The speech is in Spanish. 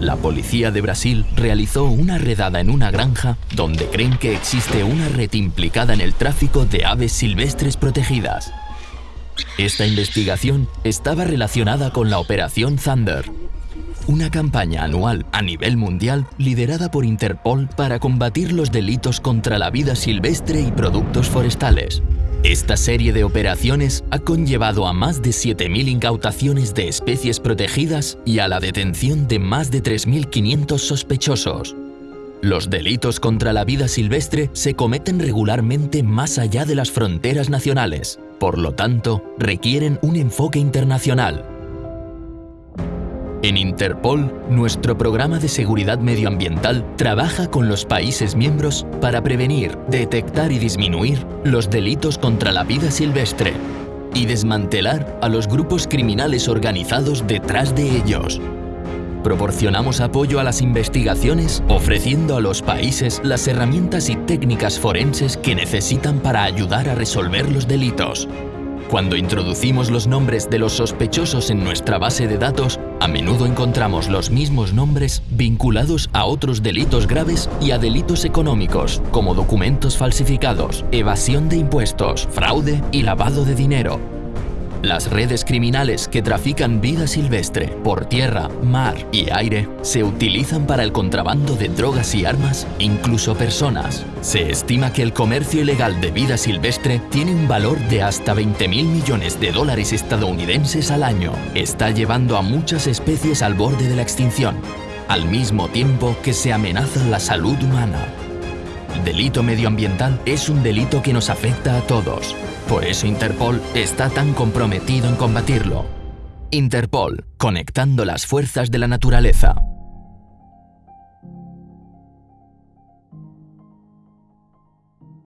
la policía de Brasil realizó una redada en una granja donde creen que existe una red implicada en el tráfico de aves silvestres protegidas. Esta investigación estaba relacionada con la Operación Thunder, una campaña anual a nivel mundial liderada por Interpol para combatir los delitos contra la vida silvestre y productos forestales. Esta serie de operaciones ha conllevado a más de 7.000 incautaciones de especies protegidas y a la detención de más de 3.500 sospechosos. Los delitos contra la vida silvestre se cometen regularmente más allá de las fronteras nacionales, por lo tanto, requieren un enfoque internacional. En Interpol, nuestro programa de seguridad medioambiental trabaja con los países miembros para prevenir, detectar y disminuir los delitos contra la vida silvestre y desmantelar a los grupos criminales organizados detrás de ellos. Proporcionamos apoyo a las investigaciones ofreciendo a los países las herramientas y técnicas forenses que necesitan para ayudar a resolver los delitos. Cuando introducimos los nombres de los sospechosos en nuestra base de datos, a menudo encontramos los mismos nombres vinculados a otros delitos graves y a delitos económicos, como documentos falsificados, evasión de impuestos, fraude y lavado de dinero. Las redes criminales que trafican vida silvestre por tierra, mar y aire se utilizan para el contrabando de drogas y armas, incluso personas. Se estima que el comercio ilegal de vida silvestre tiene un valor de hasta 20 mil millones de dólares estadounidenses al año. Está llevando a muchas especies al borde de la extinción, al mismo tiempo que se amenaza la salud humana. El delito medioambiental es un delito que nos afecta a todos. Por eso Interpol está tan comprometido en combatirlo. Interpol, conectando las fuerzas de la naturaleza.